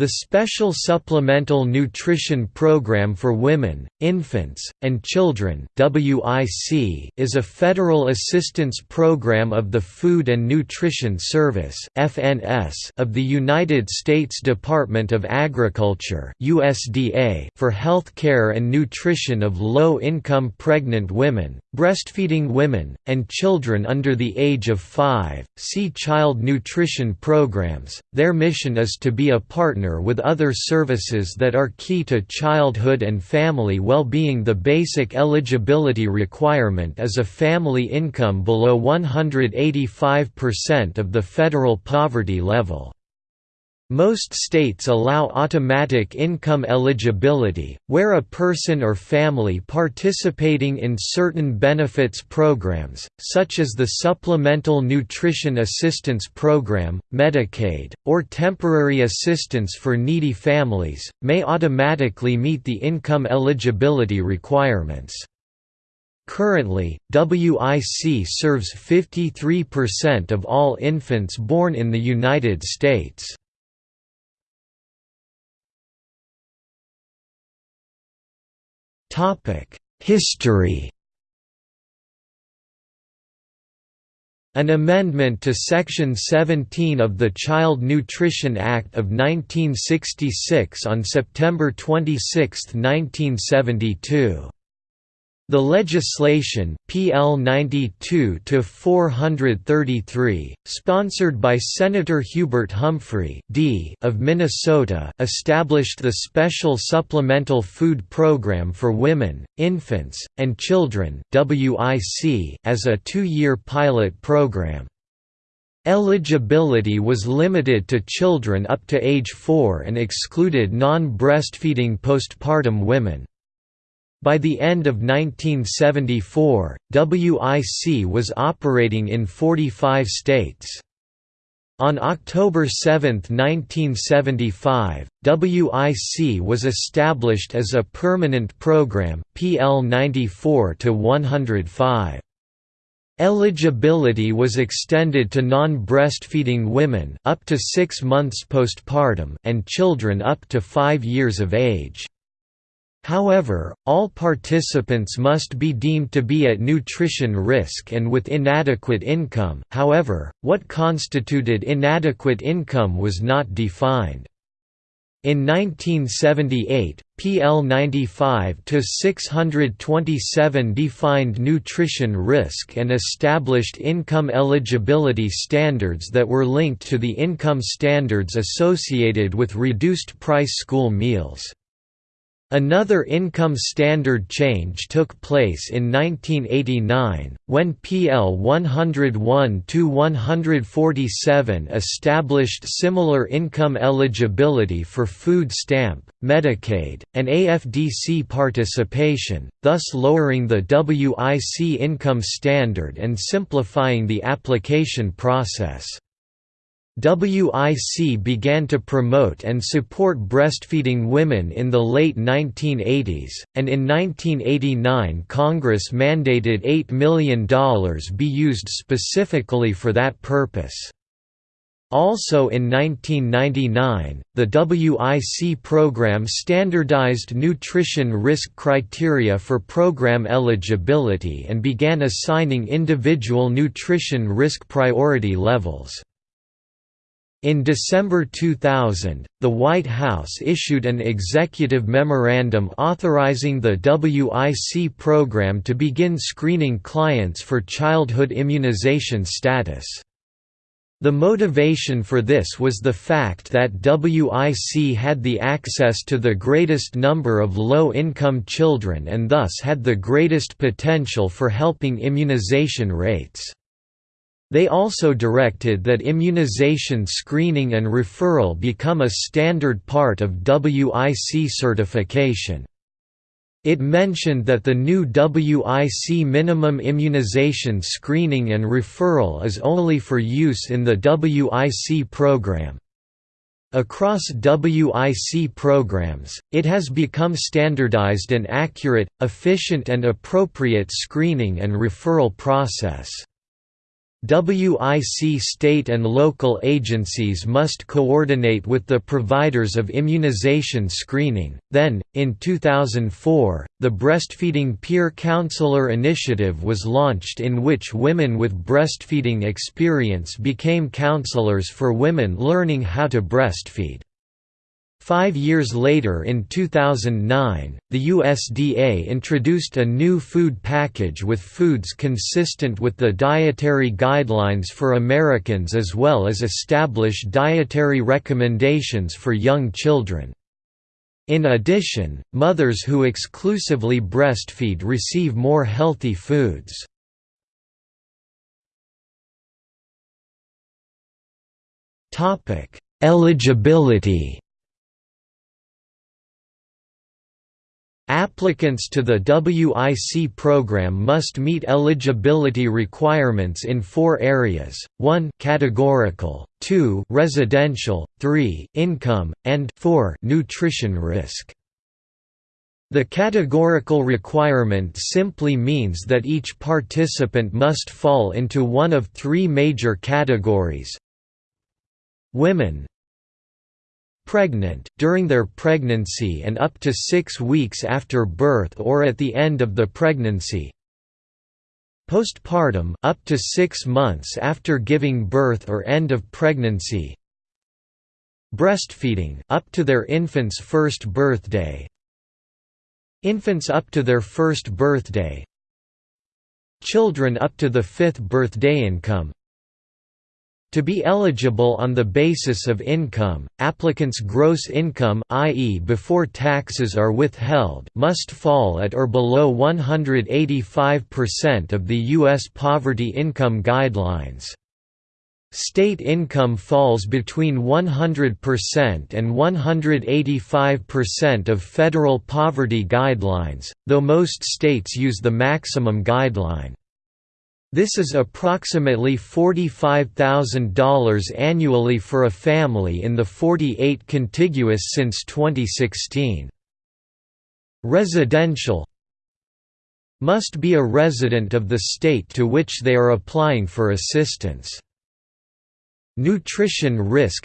The Special Supplemental Nutrition Program for Women, Infants, and Children is a federal assistance program of the Food and Nutrition Service of the United States Department of Agriculture for health care and nutrition of low-income pregnant women, breastfeeding women, and children under the age of 5. See Child Nutrition Programs. Their mission is to be a partner partner with other services that are key to childhood and family well-being the basic eligibility requirement is a family income below 185% of the federal poverty level. Most states allow automatic income eligibility, where a person or family participating in certain benefits programs, such as the Supplemental Nutrition Assistance Program, Medicaid, or temporary assistance for needy families, may automatically meet the income eligibility requirements. Currently, WIC serves 53% of all infants born in the United States. History. An amendment to Section 17 of the Child Nutrition Act of 1966 on September 26, 1972 the legislation, PL 92-433, sponsored by Senator Hubert Humphrey D of Minnesota, established the Special Supplemental Food Program for Women, Infants, and Children as a two-year pilot program. Eligibility was limited to children up to age 4 and excluded non-breastfeeding postpartum women. By the end of 1974, WIC was operating in 45 states. On October 7, 1975, WIC was established as a permanent program, PL 94-105. Eligibility was extended to non-breastfeeding women up to 6 months postpartum and children up to 5 years of age. However, all participants must be deemed to be at nutrition risk and with inadequate income however, what constituted inadequate income was not defined. In 1978, PL 95-627 defined nutrition risk and established income eligibility standards that were linked to the income standards associated with reduced-price school meals. Another income standard change took place in 1989, when PL 101-147 established similar income eligibility for food stamp, Medicaid, and AFDC participation, thus lowering the WIC income standard and simplifying the application process. WIC began to promote and support breastfeeding women in the late 1980s, and in 1989 Congress mandated $8 million be used specifically for that purpose. Also in 1999, the WIC program standardized nutrition risk criteria for program eligibility and began assigning individual nutrition risk priority levels. In December 2000, the White House issued an executive memorandum authorizing the WIC program to begin screening clients for childhood immunization status. The motivation for this was the fact that WIC had the access to the greatest number of low-income children and thus had the greatest potential for helping immunization rates. They also directed that immunization screening and referral become a standard part of WIC certification. It mentioned that the new WIC minimum immunization screening and referral is only for use in the WIC program. Across WIC programs, it has become standardized an accurate, efficient and appropriate screening and referral process. WIC state and local agencies must coordinate with the providers of immunization screening. Then, in 2004, the Breastfeeding Peer Counselor Initiative was launched, in which women with breastfeeding experience became counselors for women learning how to breastfeed. Five years later in 2009, the USDA introduced a new food package with foods consistent with the dietary guidelines for Americans as well as establish dietary recommendations for young children. In addition, mothers who exclusively breastfeed receive more healthy foods. Eligibility Applicants to the WIC program must meet eligibility requirements in four areas, 1 categorical, 2 residential, 3 income, and 4 nutrition risk. The categorical requirement simply means that each participant must fall into one of three major categories Women pregnant, during their pregnancy and up to six weeks after birth or at the end of the pregnancy. Postpartum up to six months after giving birth or end of pregnancy. Breastfeeding up to their infant's first birthday. Infants up to their first birthday. Children up to the fifth birthday income to be eligible on the basis of income, applicants' gross income i.e. before taxes are withheld must fall at or below 185% of the U.S. poverty income guidelines. State income falls between 100% and 185% of federal poverty guidelines, though most states use the maximum guideline. This is approximately $45,000 annually for a family in the 48 contiguous since 2016. Residential must be a resident of the state to which they are applying for assistance. Nutrition risk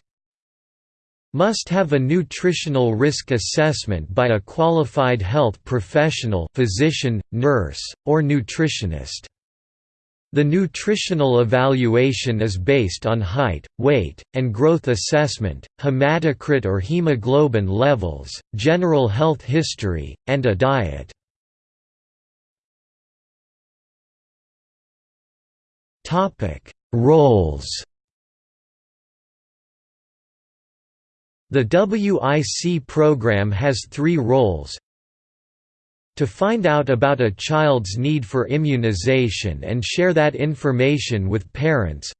must have a nutritional risk assessment by a qualified health professional physician, nurse, or nutritionist. The nutritional evaluation is based on height, weight, and growth assessment, hematocrit or hemoglobin levels, general health history, and a diet. Roles The WIC program has three roles, to find out about a child's need for immunization and share that information with parents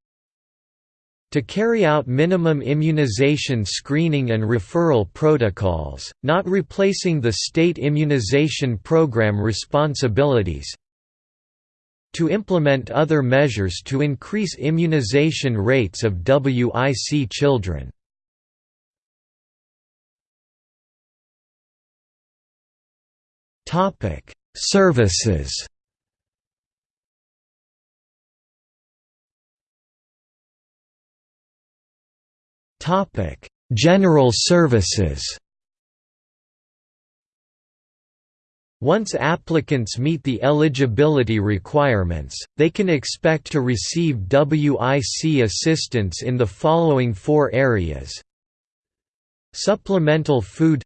to carry out minimum immunization screening and referral protocols, not replacing the state immunization program responsibilities to implement other measures to increase immunization rates of WIC children. Topic: Services. Topic: General services. Once applicants meet the eligibility requirements, they can expect to receive WIC assistance in the following four areas Supplemental food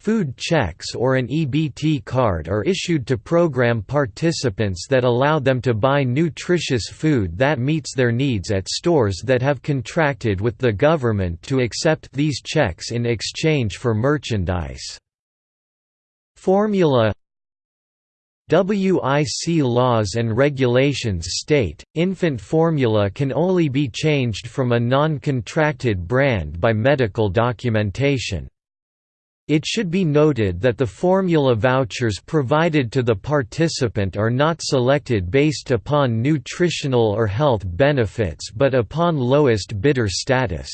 Food checks or an EBT card are issued to program participants that allow them to buy nutritious food that meets their needs at stores that have contracted with the government to accept these checks in exchange for merchandise. Formula WIC laws and regulations state, infant formula can only be changed from a non-contracted brand by medical documentation. It should be noted that the formula vouchers provided to the participant are not selected based upon nutritional or health benefits but upon lowest bidder status.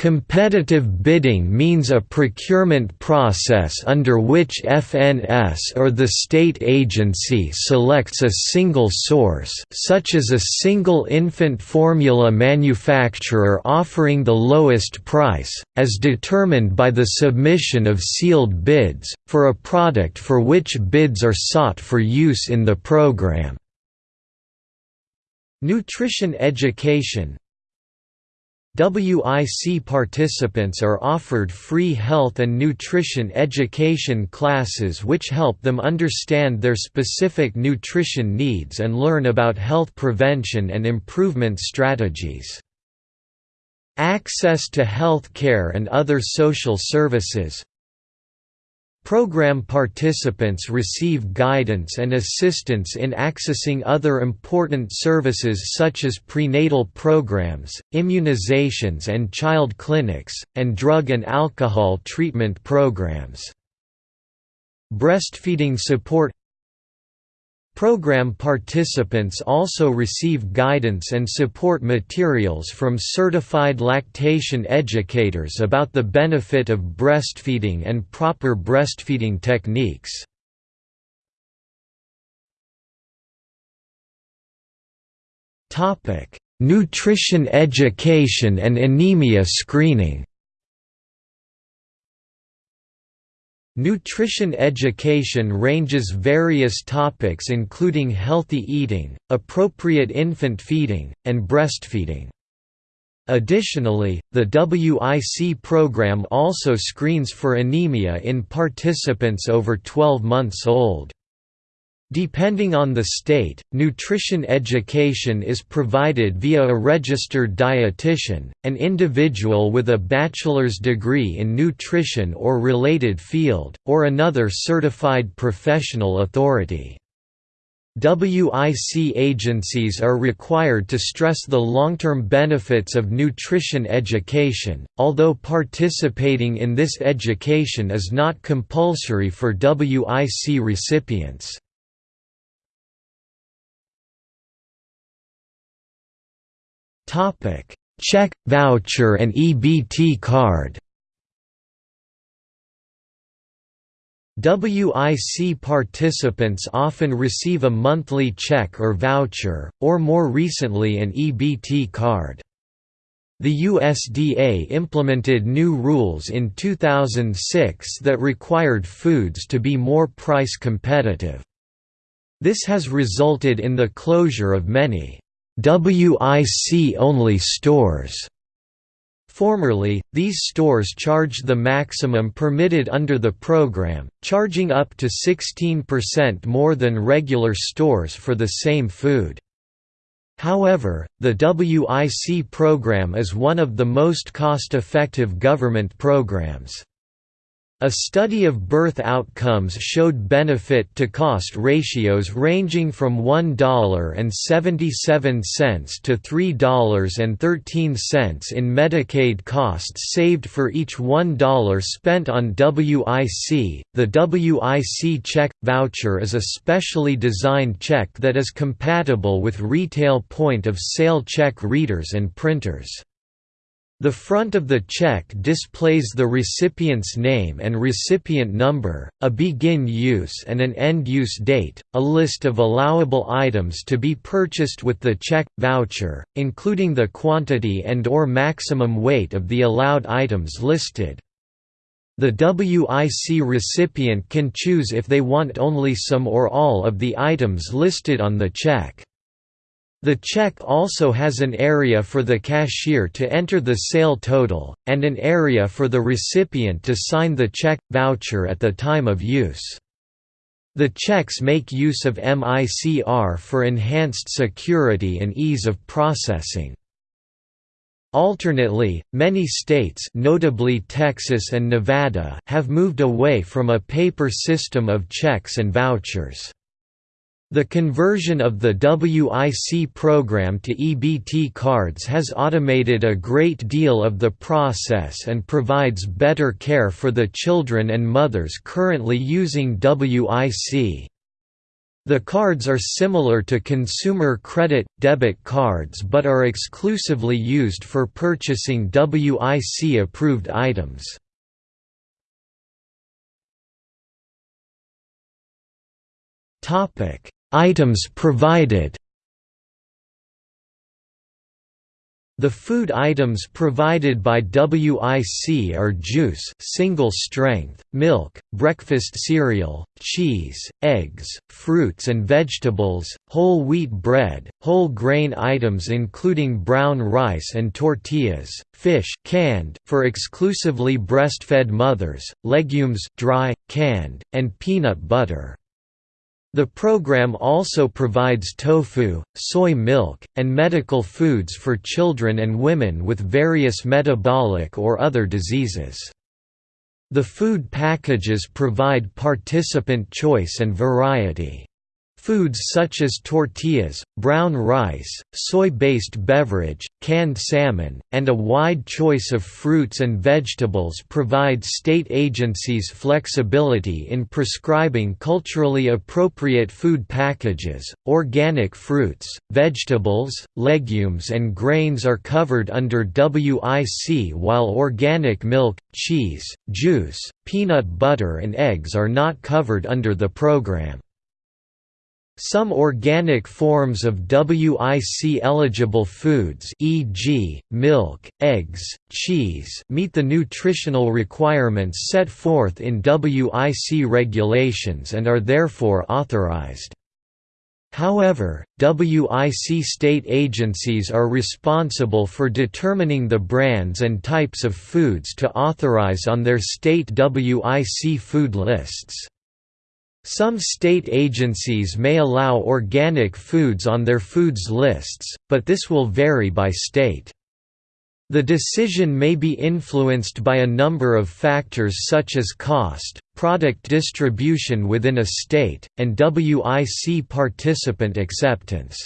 Competitive bidding means a procurement process under which FNS or the state agency selects a single source such as a single infant formula manufacturer offering the lowest price, as determined by the submission of sealed bids, for a product for which bids are sought for use in the program. Nutrition education WIC participants are offered free health and nutrition education classes which help them understand their specific nutrition needs and learn about health prevention and improvement strategies. Access to health care and other social services Program participants receive guidance and assistance in accessing other important services such as prenatal programs, immunizations and child clinics, and drug and alcohol treatment programs. Breastfeeding support Program participants also receive guidance and support materials from certified lactation educators about the benefit of breastfeeding and proper breastfeeding techniques. Nutrition education and anemia screening Nutrition education ranges various topics including healthy eating, appropriate infant feeding, and breastfeeding. Additionally, the WIC program also screens for anemia in participants over 12 months old. Depending on the state, nutrition education is provided via a registered dietitian, an individual with a bachelor's degree in nutrition or related field, or another certified professional authority. WIC agencies are required to stress the long-term benefits of nutrition education, although participating in this education is not compulsory for WIC recipients. Topic: Check, voucher and EBT card. WIC participants often receive a monthly check or voucher, or more recently an EBT card. The USDA implemented new rules in 2006 that required foods to be more price competitive. This has resulted in the closure of many WIC-only stores. Formerly, these stores charged the maximum permitted under the program, charging up to 16% more than regular stores for the same food. However, the WIC program is one of the most cost-effective government programs. A study of birth outcomes showed benefit-to-cost ratios ranging from $1.77 to $3.13 in Medicaid costs saved for each $1 spent on WIC. The WIC check voucher is a specially designed check that is compatible with retail point of sale check readers and printers. The front of the check displays the recipient's name and recipient number, a begin use and an end use date, a list of allowable items to be purchased with the check voucher, including the quantity and or maximum weight of the allowed items listed. The WIC recipient can choose if they want only some or all of the items listed on the check. The check also has an area for the cashier to enter the sale total, and an area for the recipient to sign the check voucher at the time of use. The checks make use of MICR for enhanced security and ease of processing. Alternately, many states notably Texas and Nevada have moved away from a paper system of checks and vouchers. The conversion of the WIC program to EBT cards has automated a great deal of the process and provides better care for the children and mothers currently using WIC. The cards are similar to consumer credit, debit cards but are exclusively used for purchasing WIC-approved items. Items provided The food items provided by WIC are juice single strength, milk, breakfast cereal, cheese, eggs, fruits and vegetables, whole wheat bread, whole grain items including brown rice and tortillas, fish canned, for exclusively breastfed mothers, legumes dry, canned, and peanut butter. The program also provides tofu, soy milk, and medical foods for children and women with various metabolic or other diseases. The food packages provide participant choice and variety. Foods such as tortillas, brown rice, soy-based beverage, canned salmon, and a wide choice of fruits and vegetables provide state agencies flexibility in prescribing culturally appropriate food packages. Organic fruits, vegetables, legumes, and grains are covered under WIC while organic milk, cheese, juice, peanut butter and eggs are not covered under the program. Some organic forms of WIC-eligible foods e.g., milk, eggs, cheese meet the nutritional requirements set forth in WIC regulations and are therefore authorized. However, WIC state agencies are responsible for determining the brands and types of foods to authorize on their state WIC food lists. Some state agencies may allow organic foods on their foods lists, but this will vary by state. The decision may be influenced by a number of factors such as cost, product distribution within a state, and WIC participant acceptance.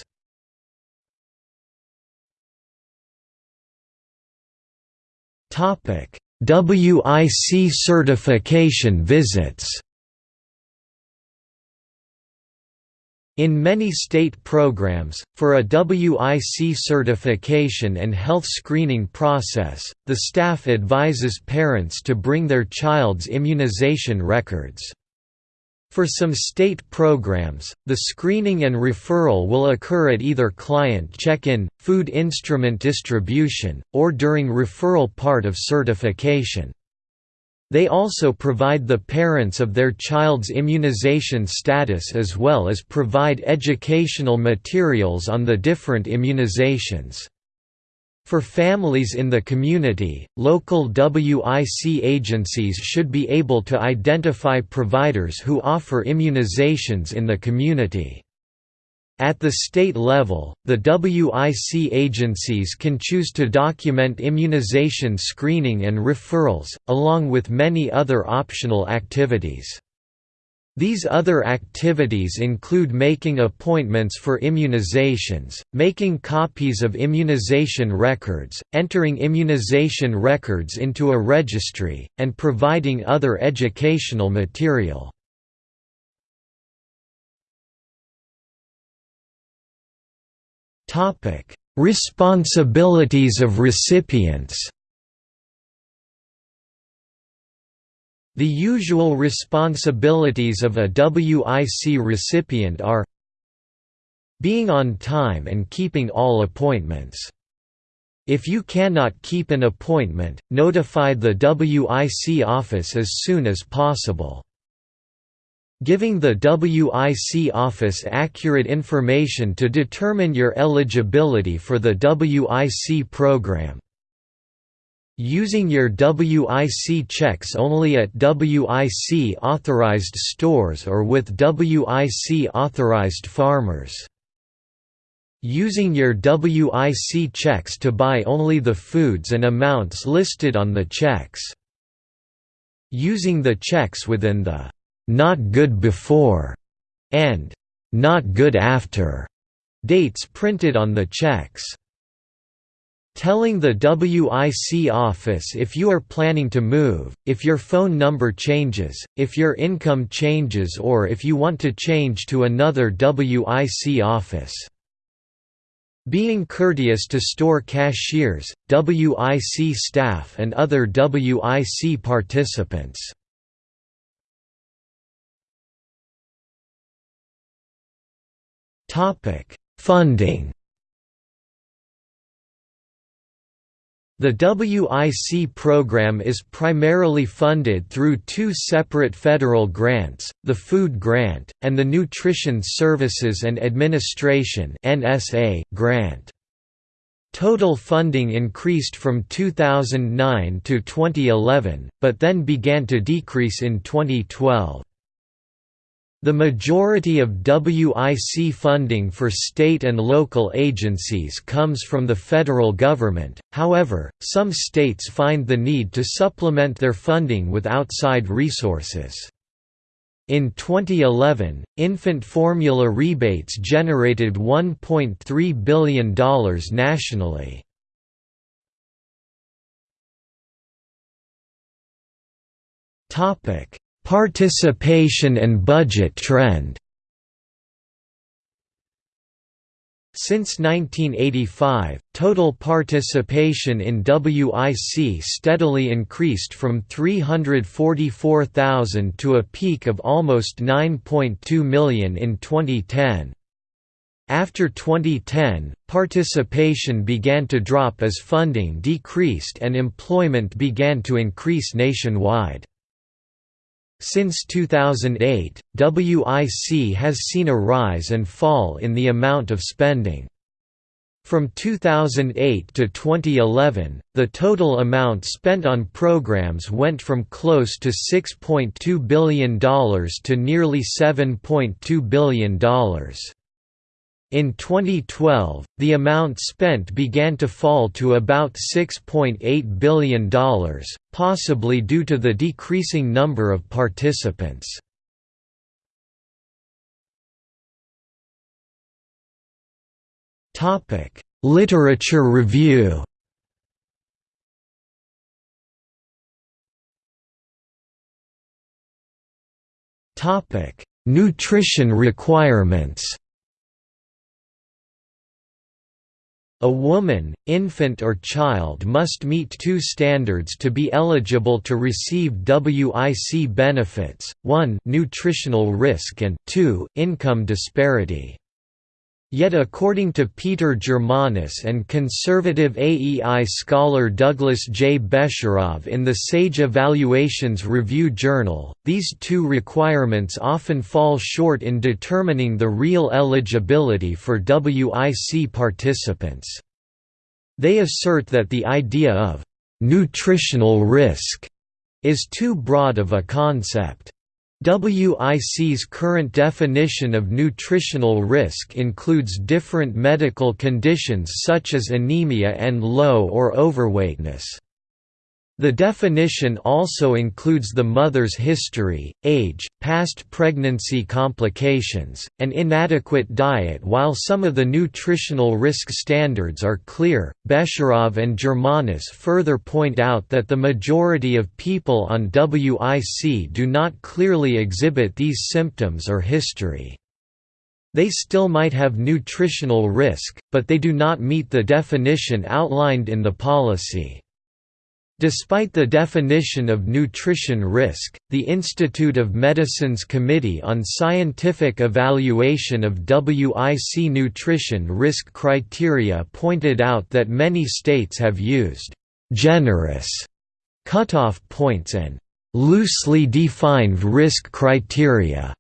WIC certification visits In many state programs, for a WIC certification and health screening process, the staff advises parents to bring their child's immunization records. For some state programs, the screening and referral will occur at either client check-in, food instrument distribution, or during referral part of certification. They also provide the parents of their child's immunization status as well as provide educational materials on the different immunizations. For families in the community, local WIC agencies should be able to identify providers who offer immunizations in the community. At the state level, the WIC agencies can choose to document immunization screening and referrals, along with many other optional activities. These other activities include making appointments for immunizations, making copies of immunization records, entering immunization records into a registry, and providing other educational material. Topic: Responsibilities of recipients. The usual responsibilities of a WIC recipient are being on time and keeping all appointments. If you cannot keep an appointment, notify the WIC office as soon as possible. Giving the WIC office accurate information to determine your eligibility for the WIC program. Using your WIC checks only at WIC authorized stores or with WIC authorized farmers. Using your WIC checks to buy only the foods and amounts listed on the checks. Using the checks within the not good before, and not good after dates printed on the checks. Telling the WIC office if you are planning to move, if your phone number changes, if your income changes or if you want to change to another WIC office. Being courteous to store cashiers, WIC staff and other WIC participants. Funding The WIC program is primarily funded through two separate federal grants, the Food Grant, and the Nutrition Services and Administration grant. Total funding increased from 2009 to 2011, but then began to decrease in 2012. The majority of WIC funding for state and local agencies comes from the federal government, however, some states find the need to supplement their funding with outside resources. In 2011, infant formula rebates generated $1.3 billion nationally. Topic Participation and budget trend Since 1985, total participation in WIC steadily increased from 344,000 to a peak of almost 9.2 million in 2010. After 2010, participation began to drop as funding decreased and employment began to increase nationwide. Since 2008, WIC has seen a rise and fall in the amount of spending. From 2008 to 2011, the total amount spent on programs went from close to $6.2 billion to nearly $7.2 billion. In 2012, the amount spent began to fall to about $6.8 billion, possibly due to the decreasing number of participants. Literature review Nutrition requirements A woman, infant or child must meet two standards to be eligible to receive WIC benefits, 1 nutritional risk and 2 income disparity. Yet according to Peter Germanis and conservative AEI scholar Douglas J. Besharov in the SAGE Evaluations Review Journal, these two requirements often fall short in determining the real eligibility for WIC participants. They assert that the idea of «nutritional risk» is too broad of a concept. WIC's current definition of nutritional risk includes different medical conditions such as anemia and low or overweightness. The definition also includes the mother's history, age, past pregnancy complications, and inadequate diet. While some of the nutritional risk standards are clear, Besharov and Germanis further point out that the majority of people on WIC do not clearly exhibit these symptoms or history. They still might have nutritional risk, but they do not meet the definition outlined in the policy. Despite the definition of nutrition risk, the Institute of Medicine's Committee on Scientific Evaluation of WIC nutrition risk criteria pointed out that many states have used «generous» cutoff points and «loosely defined risk criteria»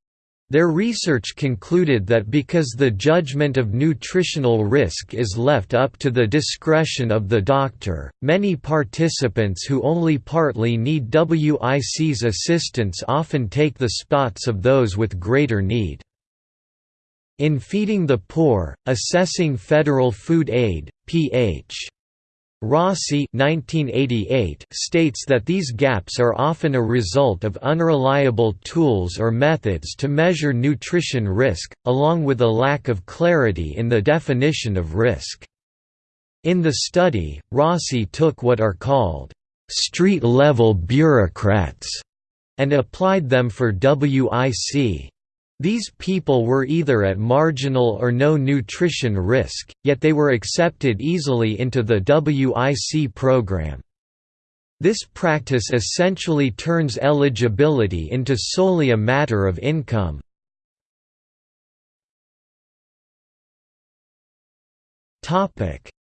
Their research concluded that because the judgment of nutritional risk is left up to the discretion of the doctor, many participants who only partly need WIC's assistance often take the spots of those with greater need. In Feeding the Poor, Assessing Federal Food Aid, ph. Rossi 1988 states that these gaps are often a result of unreliable tools or methods to measure nutrition risk, along with a lack of clarity in the definition of risk. In the study, Rossi took what are called street-level bureaucrats and applied them for WIC. These people were either at marginal or no nutrition risk, yet they were accepted easily into the WIC program. This practice essentially turns eligibility into solely a matter of income.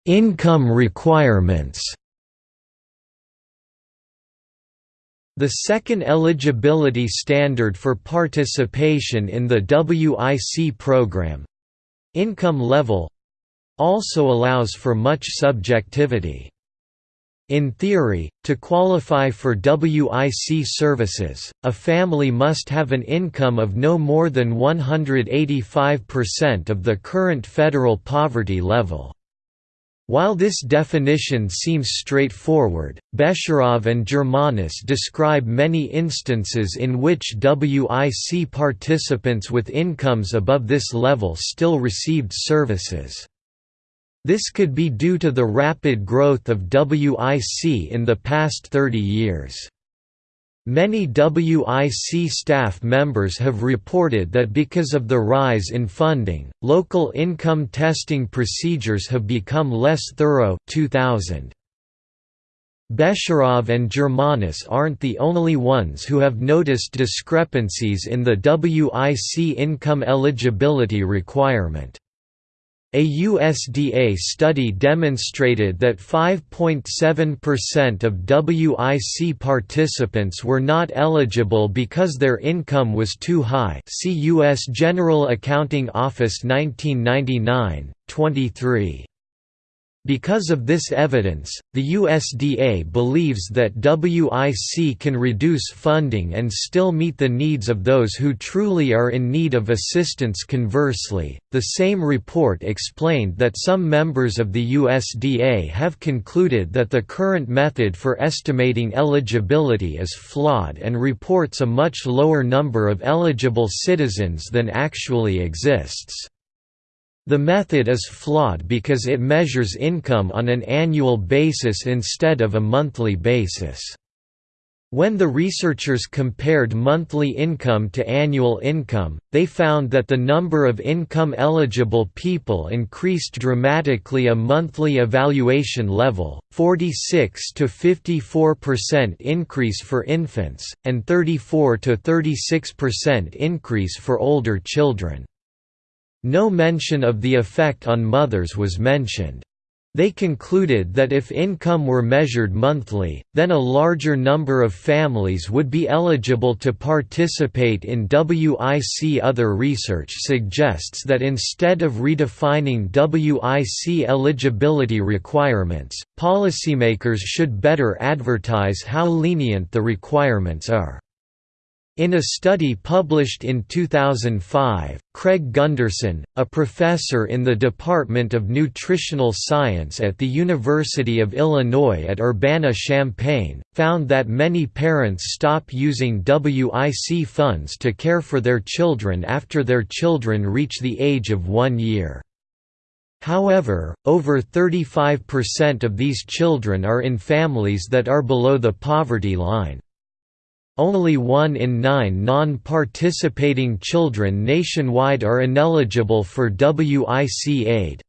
Income requirements The second eligibility standard for participation in the WIC program—income level—also allows for much subjectivity. In theory, to qualify for WIC services, a family must have an income of no more than 185% of the current federal poverty level. While this definition seems straightforward, Besharov and Germanis describe many instances in which WIC participants with incomes above this level still received services. This could be due to the rapid growth of WIC in the past 30 years. Many WIC staff members have reported that because of the rise in funding, local income testing procedures have become less thorough 2000. Besharov and Germanis aren't the only ones who have noticed discrepancies in the WIC income eligibility requirement. A USDA study demonstrated that 5.7% of WIC participants were not eligible because their income was too high see U.S. General Accounting Office 1999, 23. Because of this evidence, the USDA believes that WIC can reduce funding and still meet the needs of those who truly are in need of assistance. Conversely, the same report explained that some members of the USDA have concluded that the current method for estimating eligibility is flawed and reports a much lower number of eligible citizens than actually exists. The method is flawed because it measures income on an annual basis instead of a monthly basis. When the researchers compared monthly income to annual income, they found that the number of income-eligible people increased dramatically a monthly evaluation level, 46 to 54% increase for infants, and 34 to 36% increase for older children. No mention of the effect on mothers was mentioned. They concluded that if income were measured monthly, then a larger number of families would be eligible to participate in WIC. Other research suggests that instead of redefining WIC eligibility requirements, policymakers should better advertise how lenient the requirements are. In a study published in 2005, Craig Gundersen, a professor in the Department of Nutritional Science at the University of Illinois at Urbana-Champaign, found that many parents stop using WIC funds to care for their children after their children reach the age of one year. However, over 35% of these children are in families that are below the poverty line. Only one in nine non-participating children nationwide are ineligible for WIC aid.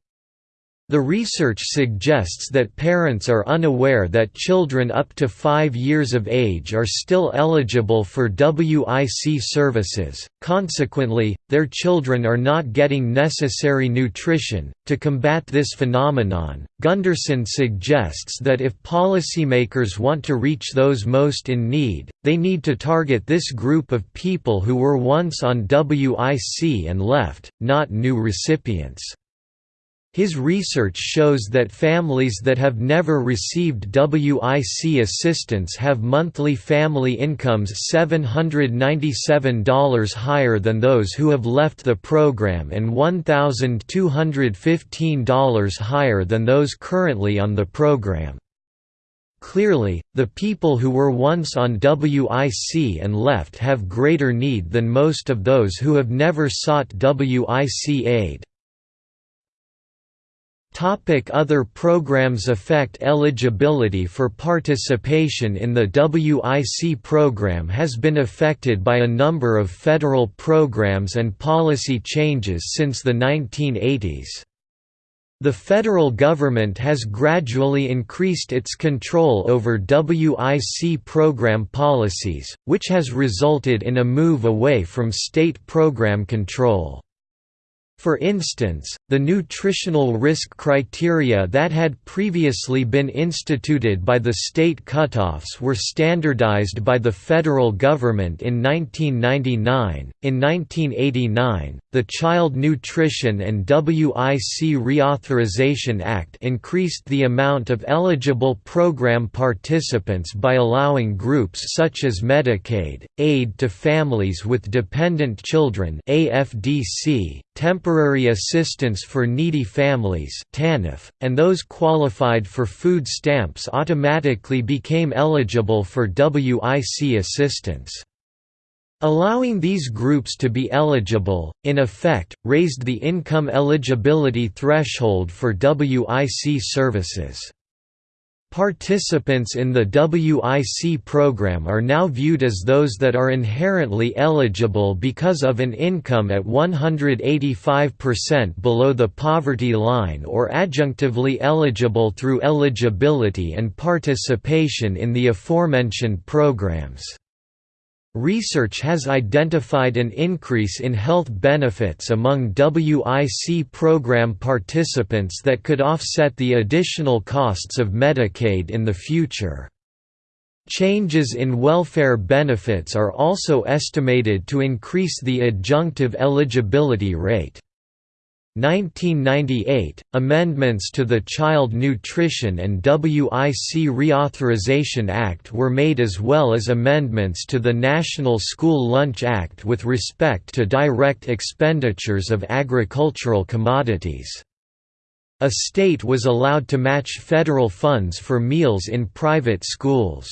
The research suggests that parents are unaware that children up to 5 years of age are still eligible for WIC services, consequently, their children are not getting necessary nutrition. To combat this phenomenon, Gundersen suggests that if policymakers want to reach those most in need, they need to target this group of people who were once on WIC and left, not new recipients. His research shows that families that have never received WIC assistance have monthly family incomes $797 higher than those who have left the program and $1,215 higher than those currently on the program. Clearly, the people who were once on WIC and left have greater need than most of those who have never sought WIC aid. Topic Other programs affect eligibility for participation in the WIC program has been affected by a number of federal programs and policy changes since the 1980s. The federal government has gradually increased its control over WIC program policies, which has resulted in a move away from state program control. For instance, the nutritional risk criteria that had previously been instituted by the state cutoffs were standardized by the federal government in 1999. In 1989, the Child Nutrition and WIC Reauthorization Act increased the amount of eligible program participants by allowing groups such as Medicaid, Aid to Families with Dependent Children (AFDC), Temporary Assistance for Needy Families and those qualified for food stamps automatically became eligible for WIC assistance. Allowing these groups to be eligible, in effect, raised the income eligibility threshold for WIC services. Participants in the WIC program are now viewed as those that are inherently eligible because of an income at 185% below the poverty line or adjunctively eligible through eligibility and participation in the aforementioned programs. Research has identified an increase in health benefits among WIC program participants that could offset the additional costs of Medicaid in the future. Changes in welfare benefits are also estimated to increase the adjunctive eligibility rate. 1998, amendments to the Child Nutrition and WIC Reauthorization Act were made as well as amendments to the National School Lunch Act with respect to direct expenditures of agricultural commodities. A state was allowed to match federal funds for meals in private schools.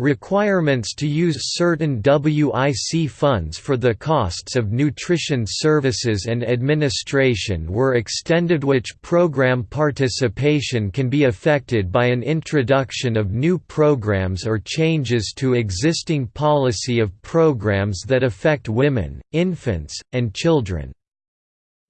Requirements to use certain WIC funds for the costs of nutrition services and administration were extended which program participation can be affected by an introduction of new programs or changes to existing policy of programs that affect women, infants, and children.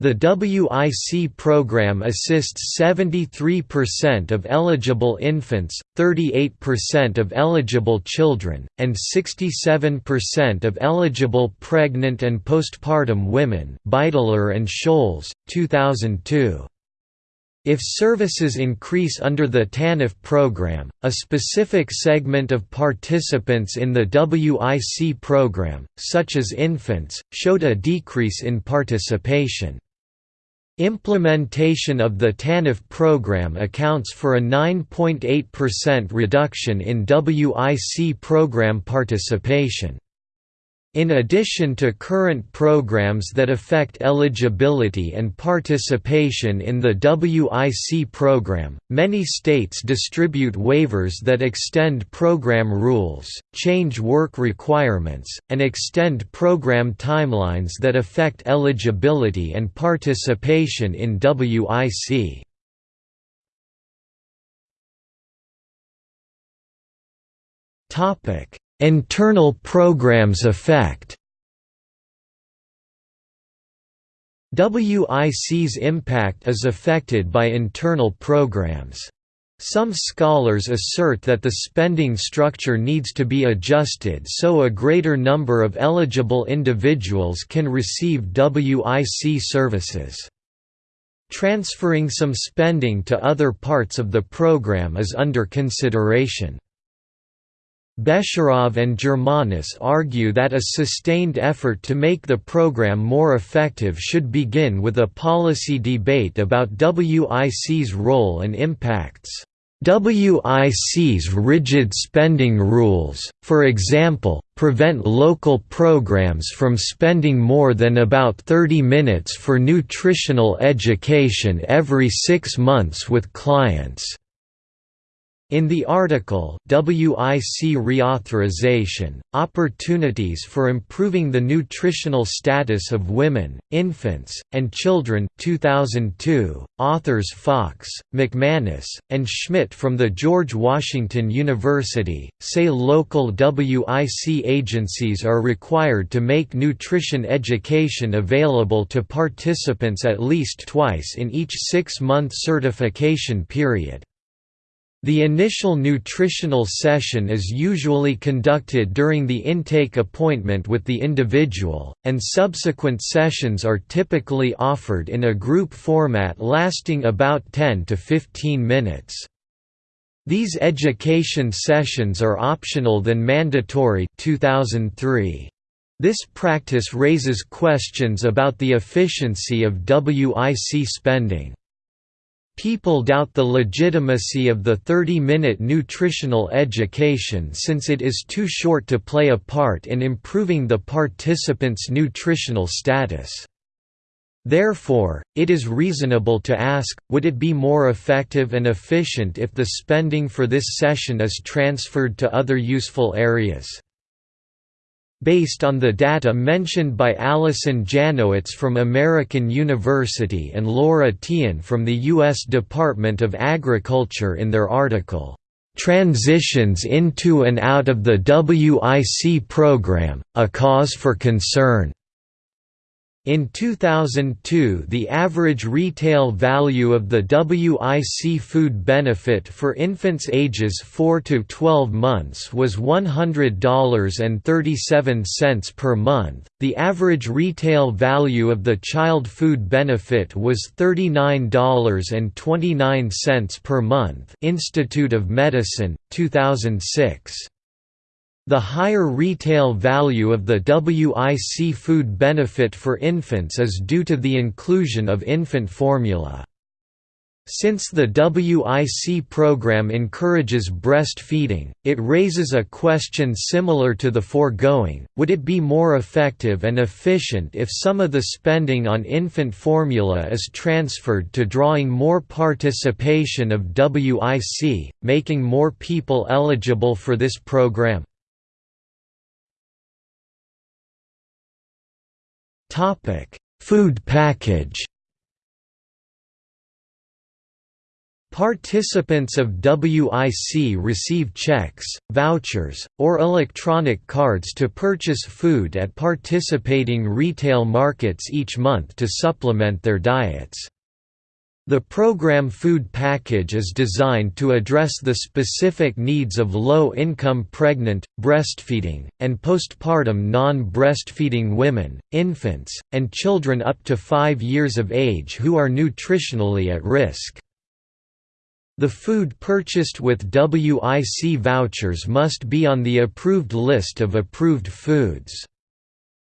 The WIC program assists 73% of eligible infants, 38% of eligible children, and 67% of eligible pregnant and postpartum women Beitler and Scholz, 2002. If services increase under the TANF program, a specific segment of participants in the WIC program, such as infants, showed a decrease in participation. Implementation of the TANF program accounts for a 9.8% reduction in WIC program participation. In addition to current programs that affect eligibility and participation in the WIC program, many states distribute waivers that extend program rules, change work requirements, and extend program timelines that affect eligibility and participation in WIC. Topic Internal programs effect WIC's impact is affected by internal programs. Some scholars assert that the spending structure needs to be adjusted so a greater number of eligible individuals can receive WIC services. Transferring some spending to other parts of the program is under consideration. Besharov and Germanis argue that a sustained effort to make the program more effective should begin with a policy debate about WIC's role and impacts. WIC's rigid spending rules, for example, prevent local programs from spending more than about 30 minutes for nutritional education every six months with clients. In the article WIC Reauthorization, Opportunities for Improving the Nutritional Status of Women, Infants, and Children 2002, authors Fox, McManus, and Schmidt from the George Washington University, say local WIC agencies are required to make nutrition education available to participants at least twice in each six-month certification period. The initial nutritional session is usually conducted during the intake appointment with the individual, and subsequent sessions are typically offered in a group format lasting about 10 to 15 minutes. These education sessions are optional than mandatory 2003. This practice raises questions about the efficiency of WIC spending. People doubt the legitimacy of the 30-minute nutritional education since it is too short to play a part in improving the participants' nutritional status. Therefore, it is reasonable to ask, would it be more effective and efficient if the spending for this session is transferred to other useful areas? Based on the data mentioned by Alison Jacknowitz from American University and Laura Tiehen from the U.S. Department of Agriculture in their article, "'Transitions into and out of the WIC Program, a Cause for Concern' In 2002 the average retail value of the WIC food benefit for infants ages 4 to 12 months was $100.37 per month, the average retail value of the child food benefit was $39.29 per month Institute of Medicine, 2006. The higher retail value of the WIC food benefit for infants is due to the inclusion of infant formula. Since the WIC program encourages breastfeeding, it raises a question similar to the foregoing, would it be more effective and efficient if some of the spending on infant formula is transferred to drawing more participation of WIC, making more people eligible for this program? Topic: Food package. Participants of WIC receive checks, vouchers, or electronic cards to purchase food at participating retail markets each month to supplement their diets. The program food package is designed to address the specific needs of low-income pregnant, breastfeeding, and postpartum non-breastfeeding women, infants, and children up to 5 years of age who are nutritionally at risk. The food purchased with WIC vouchers must be on the approved list of approved foods.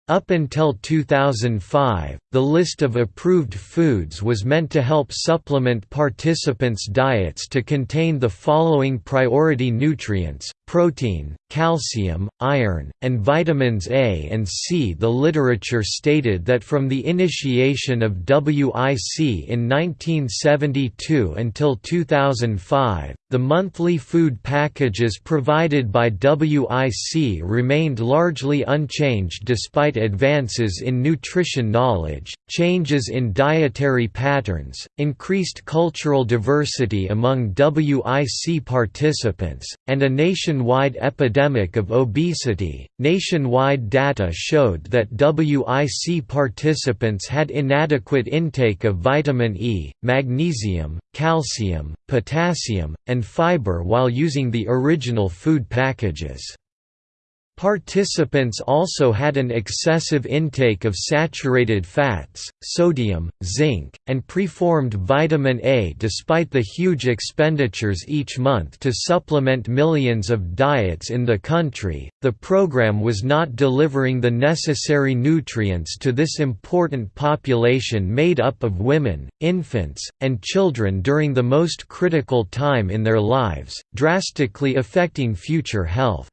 Up until 2005, the list of approved foods was meant to help supplement participants' diets to contain the following priority nutrients, protein, calcium, iron, and vitamins A and C. The literature stated that from the initiation of WIC in 1972 until 2005, the monthly food packages provided by WIC remained largely unchanged despite advances in nutrition knowledge, changes in dietary patterns, increased cultural diversity among WIC participants, and a nationwide epidemic of obesity. Nationwide data showed that WIC participants had inadequate intake of vitamin E, magnesium, calcium, potassium, and fiber while using the original food packages. Participants also had an excessive intake of saturated fats, sodium, zinc, and preformed vitamin A despite the huge expenditures each month to supplement millions of diets in the country. The program was not delivering the necessary nutrients to this important population made up of women, infants, and children during the most critical time in their lives, drastically affecting future health.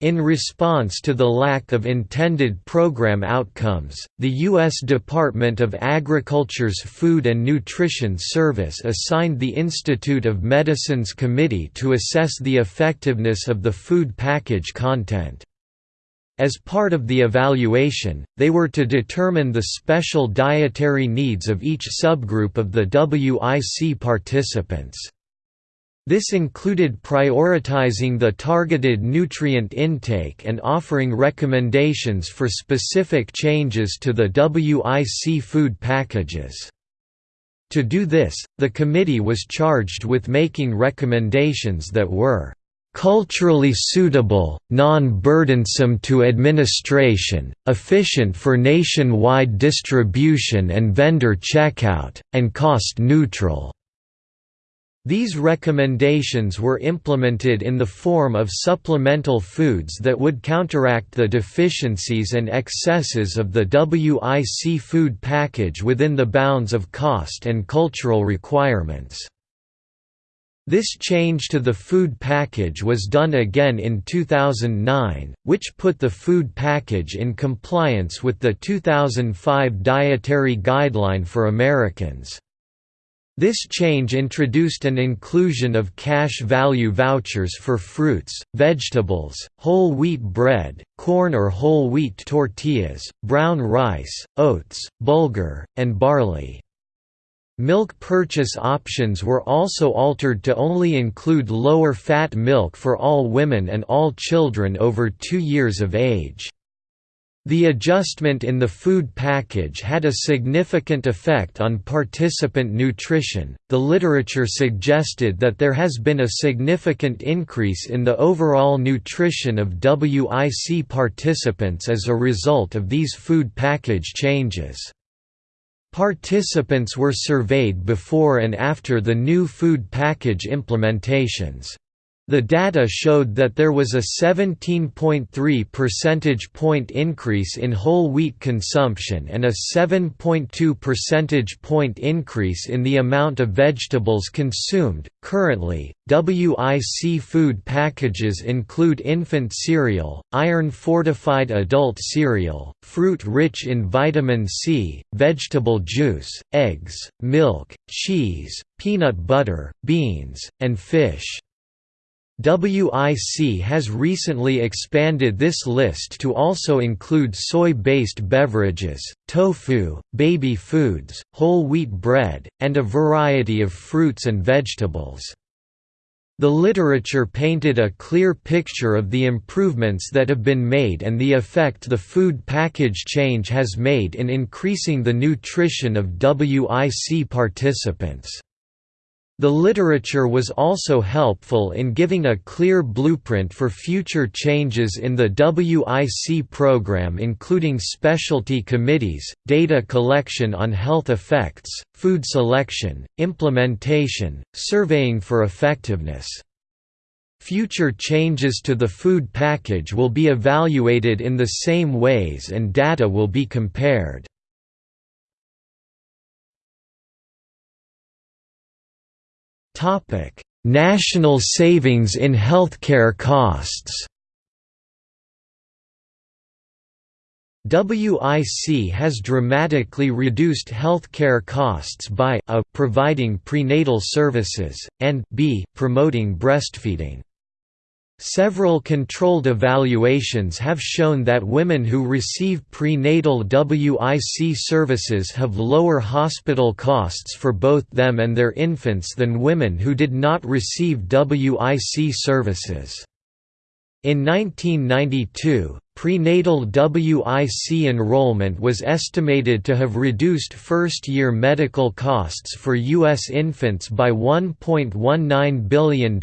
In response to the lack of intended program outcomes, the U.S. Department of Agriculture's Food and Nutrition Service assigned the Institute of Medicine's committee to assess the effectiveness of the food package content. As part of the evaluation, they were to determine the special dietary needs of each subgroup of the WIC participants. This included prioritizing the targeted nutrient intake and offering recommendations for specific changes to the WIC food packages. To do this, the committee was charged with making recommendations that were culturally suitable, non-burdensome to administration, efficient for nationwide distribution and vendor checkout, and cost-neutral. These recommendations were implemented in the form of supplemental foods that would counteract the deficiencies and excesses of the WIC food package within the bounds of cost and cultural requirements. This change to the food package was done again in 2009, which put the food package in compliance with the 2005 Dietary Guideline for Americans. This change introduced an inclusion of cash value vouchers for fruits, vegetables, whole wheat bread, corn or whole wheat tortillas, brown rice, oats, bulgur, and barley. Milk purchase options were also altered to only include lower fat milk for all women and all children over two years of age. The adjustment in the food package had a significant effect on participant nutrition. The literature suggested that there has been a significant increase in the overall nutrition of WIC participants as a result of these food package changes. Participants were surveyed before and after the new food package implementations. The data showed that there was a 17.3 percentage point increase in whole wheat consumption and a 7.2 percentage point increase in the amount of vegetables consumed. Currently, WIC food packages include infant cereal, iron fortified adult cereal, fruit rich in vitamin C, vegetable juice, eggs, milk, cheese, peanut butter, beans, and fish. WIC has recently expanded this list to also include soy-based beverages, tofu, baby foods, whole wheat bread, and a variety of fruits and vegetables. The literature painted a clear picture of the improvements that have been made and the effect the food package change has made in increasing the nutrition of WIC participants. The literature was also helpful in giving a clear blueprint for future changes in the WIC program including specialty committees, data collection on health effects, food selection, implementation, surveying for effectiveness. Future changes to the food package will be evaluated in the same ways and data will be compared. Topic: National savings in healthcare costs. WIC has dramatically reduced healthcare costs by a providing prenatal services and b promoting breastfeeding. Several controlled evaluations have shown that women who receive prenatal WIC services have lower hospital costs for both them and their infants than women who did not receive WIC services. In 1992, Prenatal WIC enrollment was estimated to have reduced first-year medical costs for U.S. infants by $1.19 billion,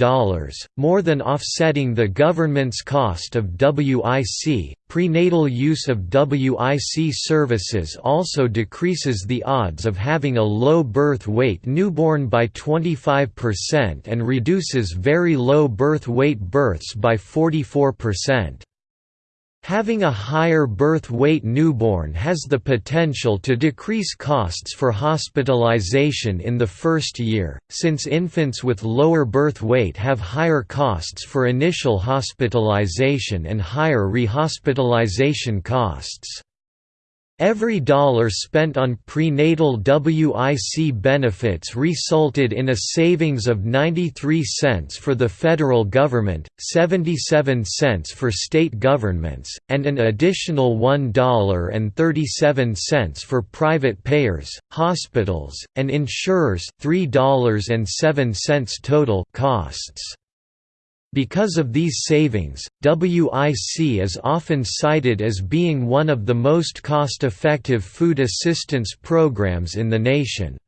more than offsetting the government's cost of WIC. Prenatal use of WIC services also decreases the odds of having a low birth weight newborn by 25% and reduces very low birth weight births by 44%. Having a higher birth weight newborn has the potential to decrease costs for hospitalization in the first year, since infants with lower birth weight have higher costs for initial hospitalization and higher rehospitalization costs. Every dollar spent on prenatal WIC benefits resulted in a savings of 93 cents for the federal government, 77 cents for state governments, and an additional $1.37 for private payers, hospitals, and insurers $3.07 total costs. Because of these savings, WIC is often cited as being one of the most cost-effective food assistance programs in the nation.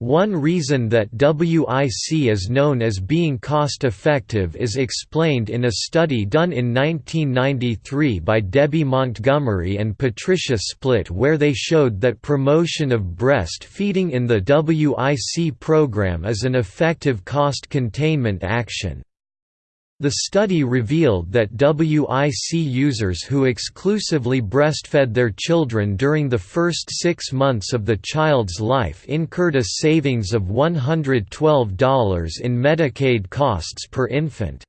One reason that WIC is known as being cost-effective is explained in a study done in 1993 by Debbie Montgomery and Patricia Splett where they showed that promotion of breastfeeding in the WIC program is an effective cost containment action. The study revealed that WIC users who exclusively breastfed their children during the first six months of the child's life incurred a savings of $112 in Medicaid costs per infant.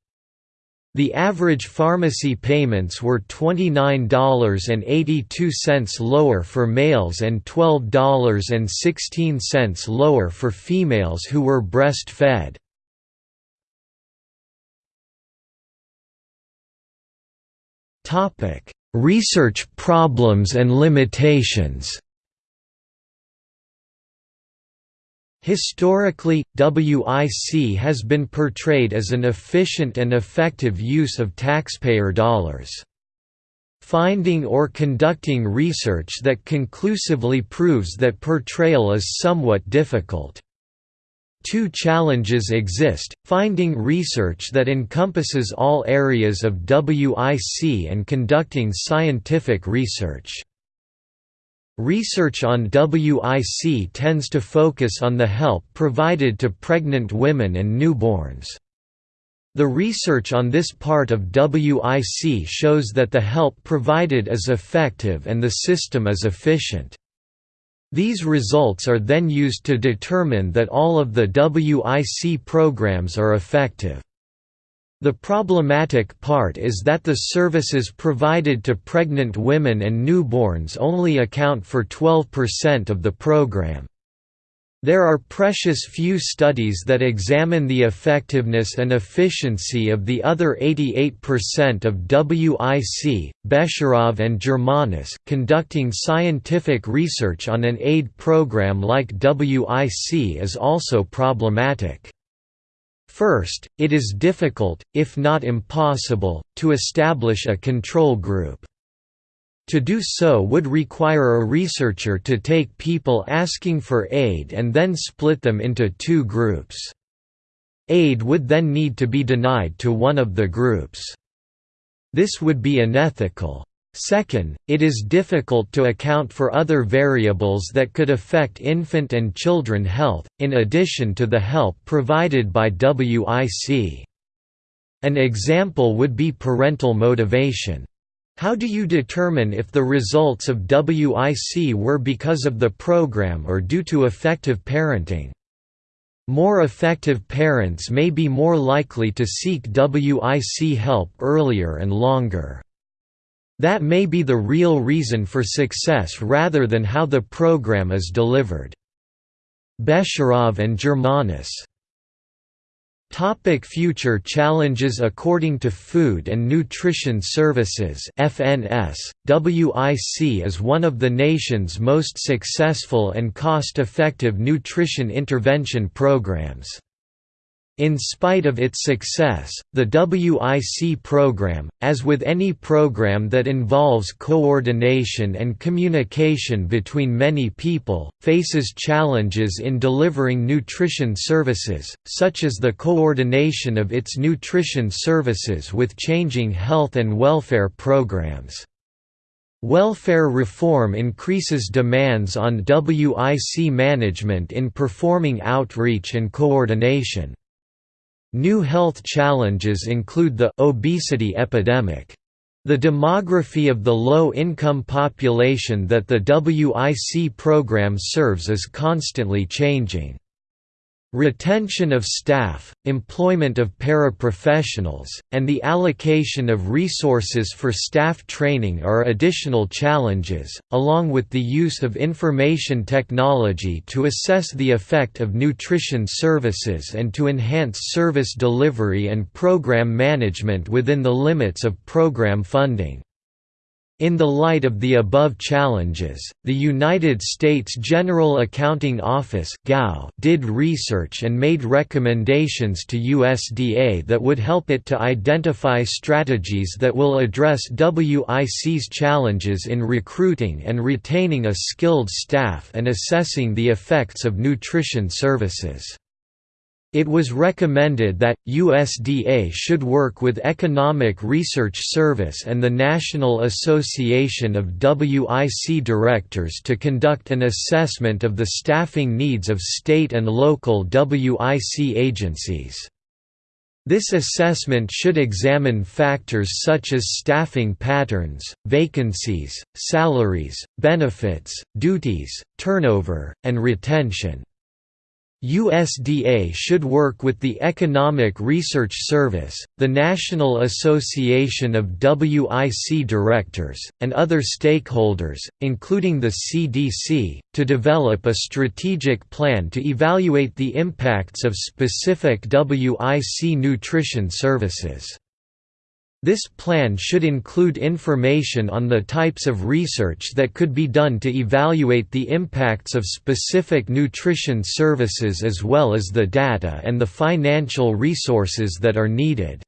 The average pharmacy payments were $29.82 lower for males and $12.16 lower for females who were breastfed. Topic: Research problems and limitations. Historically, WIC has been portrayed as an efficient and effective use of taxpayer dollars. Finding or conducting research that conclusively proves that portrayal is somewhat difficult. Two challenges exist, finding research that encompasses all areas of WIC and conducting scientific research. Research on WIC tends to focus on the help provided to pregnant women and newborns. The research on this part of WIC shows that the help provided is effective and the system is efficient. These results are then used to determine that all of the WIC programs are effective. The problematic part is that the services provided to pregnant women and newborns only account for 12% of the program. There are precious few studies that examine the effectiveness and efficiency of the other 88% of WIC. Besharov and Germanis conducting scientific research on an aid program like WIC is also problematic. First, it is difficult, if not impossible, to establish a control group. To do so would require a researcher to take people asking for aid and then split them into two groups. Aid would then need to be denied to one of the groups. This would be unethical. Second, it is difficult to account for other variables that could affect infant and children health, in addition to the help provided by WIC. An example would be parental motivation. How do you determine if the results of WIC were because of the program or due to effective parenting? More effective parents may be more likely to seek WIC help earlier and longer. That may be the real reason for success rather than how the program is delivered. Besharov and Germanis Topic future challenges According to Food and Nutrition Services FNS, WIC is one of the nation's most successful and cost-effective nutrition intervention programs. In spite of its success, the WIC program, as with any program that involves coordination and communication between many people, faces challenges in delivering nutrition services, such as the coordination of its nutrition services with changing health and welfare programs. Welfare reform increases demands on WIC management in performing outreach and coordination. New health challenges include the obesity epidemic. The demography of the low-income population that the WIC program serves is constantly changing. Retention of staff, employment of paraprofessionals, and the allocation of resources for staff training are additional challenges, along with the use of information technology to assess the effect of nutrition services and to enhance service delivery and program management within the limits of program funding. In the light of the above challenges, the United States General Accounting Office did research and made recommendations to USDA that would help it to identify strategies that will address WIC's challenges in recruiting and retaining a skilled staff and assessing the effects of nutrition services. It was recommended that, USDA should work with Economic Research Service and the National Association of WIC Directors to conduct an assessment of the staffing needs of state and local WIC agencies. This assessment should examine factors such as staffing patterns, vacancies, salaries, benefits, duties, turnover, and retention. USDA should work with the Economic Research Service, the National Association of WIC Directors, and other stakeholders, including the CDC, to develop a strategic plan to evaluate the impacts of specific WIC nutrition services. This plan should include information on the types of research that could be done to evaluate the impacts of specific nutrition services as well as the data and the financial resources that are needed.